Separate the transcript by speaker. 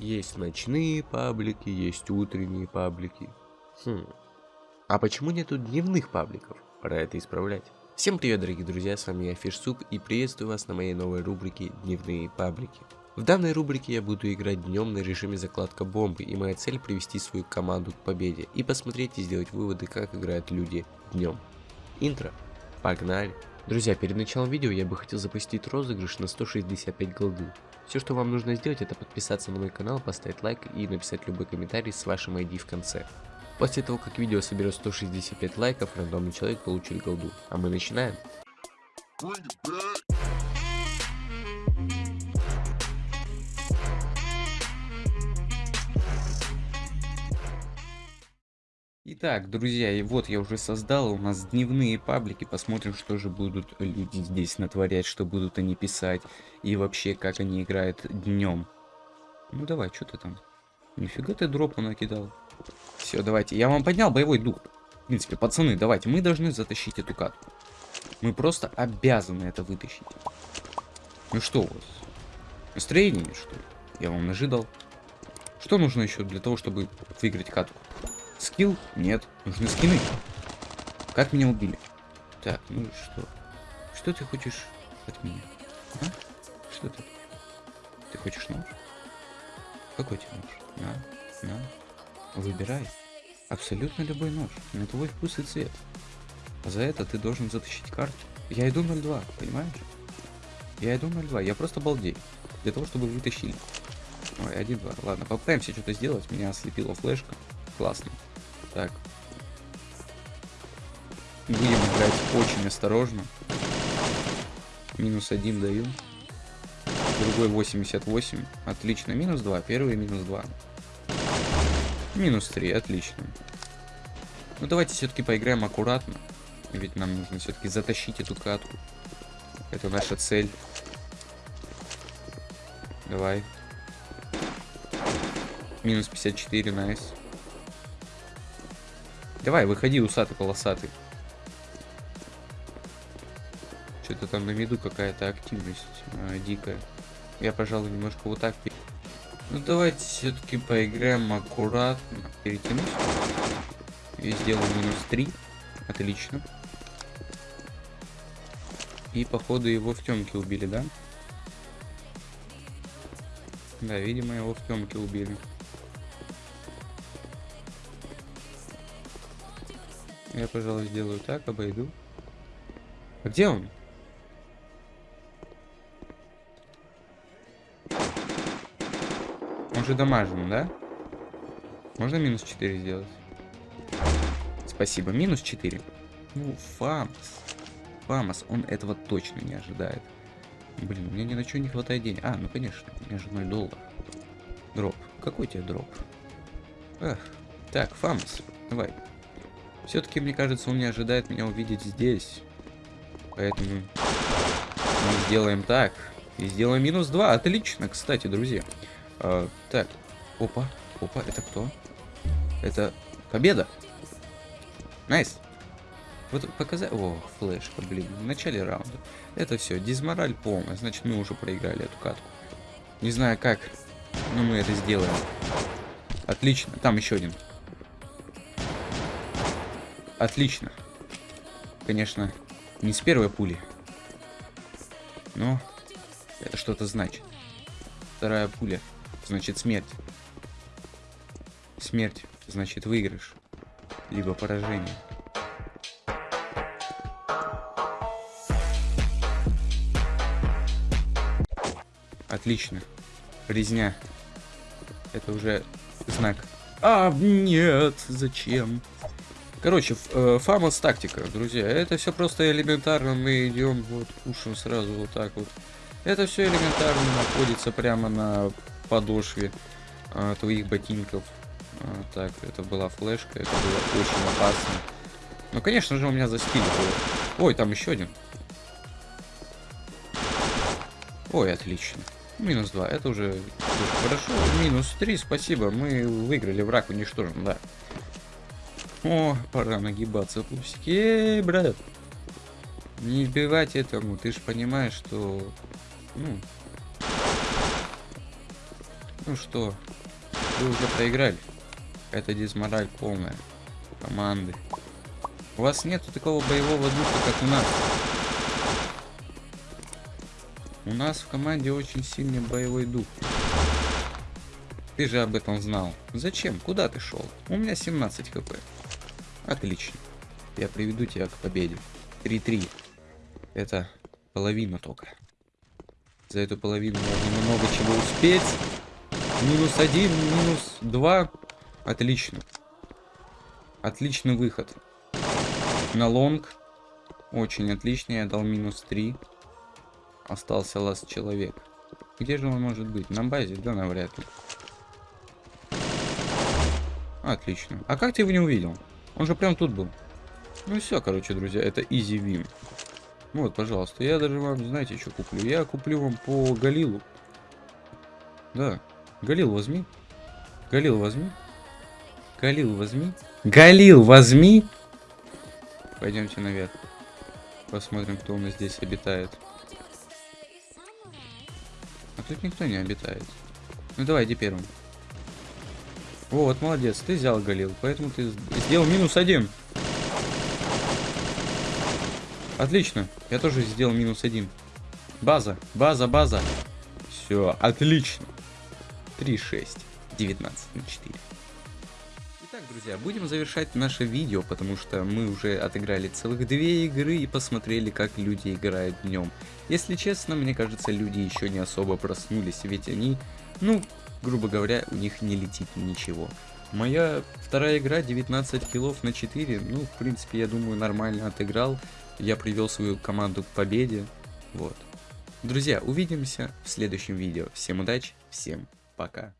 Speaker 1: Есть ночные паблики, есть утренние паблики. Хм. А почему нету дневных пабликов? Пора это исправлять. Всем привет, дорогие друзья, с вами я Фишсуп и приветствую вас на моей новой рубрике «Дневные паблики». В данной рубрике я буду играть днем на режиме закладка бомбы, и моя цель привести свою команду к победе и посмотреть и сделать выводы, как играют люди днем. Интро. Погнали. Друзья, перед началом видео я бы хотел запустить розыгрыш на 165 голды. Все, что вам нужно сделать, это подписаться на мой канал, поставить лайк и написать любой комментарий с вашим ID в конце. После того, как видео соберет 165 лайков, рандомный человек получит голду. А мы начинаем. Итак, друзья, и вот я уже создал у нас дневные паблики. Посмотрим, что же будут люди здесь натворять, что будут они писать. И вообще, как они играют днем. Ну давай, что ты там? Нифига ты дропу накидал. Все, давайте. Я вам поднял боевой дух. В принципе, пацаны, давайте. Мы должны затащить эту катку. Мы просто обязаны это вытащить. Ну что у вас? Настроение, что ли? Я вам нажидал. Что нужно еще для того, чтобы выиграть катку? Скилл? Нет. Нужны скины. Как меня убили? Так, ну что? Что ты хочешь от меня? А? Что ты? Ты хочешь нож? Какой тебе нож? На, на. Выбирай. Абсолютно любой нож. На твой вкус и цвет. А за это ты должен затащить карту. Я иду 0-2, понимаешь? Я иду 0-2, я просто балдею. Для того, чтобы вытащили. Ой, 1-2. Ладно, попытаемся что-то сделать. Меня ослепила флешка. Классно. Так. Будем играть очень осторожно. Минус один даю. Другой 88. Отлично. Минус 2. Первый минус 2. Минус 3. Отлично. Ну давайте все-таки поиграем аккуратно. Ведь нам нужно все-таки затащить эту катку. Это наша цель. Давай. Минус 54, найс. Давай, выходи, усатый полосатый. Что-то там на виду какая-то активность э, дикая. Я, пожалуй, немножко вот так... Ну, давайте все-таки поиграем аккуратно. Перетянусь. И сделаю минус 3. Отлично. И, походу, его в темке убили, да? Да, видимо, его в темке убили. Я, пожалуй, сделаю так, обойду. А где он? Он же дамажен, да? Можно минус 4 сделать? Спасибо, минус 4. Ну, Фамос. Фамос, он этого точно не ожидает. Блин, у меня ни на что не хватает денег. А, ну конечно, у меня же 0 долларов. Дроп. Какой тебе дроп? Эх. Так, Фамос, давай. Все-таки, мне кажется, он не ожидает меня увидеть здесь. Поэтому мы сделаем так. И сделаем минус 2. Отлично, кстати, друзья. А, так, опа, опа, это кто? Это победа. Nice. Вот показать... О, флешка, блин, в начале раунда. Это все, дизмораль полная. Значит, мы уже проиграли эту катку. Не знаю как, но мы это сделаем. Отлично. Там еще один. Отлично. Конечно, не с первой пули. Но это что-то значит. Вторая пуля значит смерть. Смерть значит выигрыш. Либо поражение. Отлично. Резня. Это уже знак. А, нет, зачем? Короче, э, фамос тактика, друзья. Это все просто элементарно. Мы идем, вот, пушим сразу вот так вот. Это все элементарно находится прямо на подошве а, твоих ботинков. А, так, это была флешка, это было очень опасно. Ну, конечно же, у меня за было. Ой, там еще один. Ой, отлично. Минус 2, это уже хорошо. Минус 3, спасибо. Мы выиграли, враг уничтожен, да. О, пора нагибаться, пусики. Эй, брат. Не избивать этому, ты же понимаешь, что... Ну... Ну что, вы уже проиграли. Это дизмораль полная. Команды. У вас нету такого боевого духа, как у нас. У нас в команде очень сильный боевой дух. Ты же об этом знал. Зачем? Куда ты шел? У меня 17 хп. Отлично. Я приведу тебя к победе. 3-3. Это половина только. За эту половину можно много чего успеть. Минус один, минус два. Отлично. Отличный выход. На long. Очень отлично. Я дал минус три. Остался last человек. Где же он может быть? На базе? Да, навряд ли. Отлично. А как ты его не увидел? Он же прям тут был. Ну все, короче, друзья, это easy win. Вот, пожалуйста, я даже вам, знаете, что куплю? Я куплю вам по Галилу. Да. Галил возьми. Галил возьми. Галил возьми. Галил возьми. Пойдемте наверх. Посмотрим, кто у нас здесь обитает. А тут никто не обитает. Ну давай, иди первым. Вот, молодец, ты взял Галил, поэтому ты сделал минус один. Отлично, я тоже сделал минус один. База, база, база. Все, отлично. 3-6, 19 на 4. Итак, друзья, будем завершать наше видео, потому что мы уже отыграли целых две игры и посмотрели, как люди играют днем. Если честно, мне кажется, люди еще не особо проснулись, ведь они, ну, грубо говоря, у них не летит ничего. Моя вторая игра 19 киллов на 4, ну, в принципе, я думаю, нормально отыграл. Я привел свою команду к победе, вот. Друзья, увидимся в следующем видео. Всем удачи, всем пока.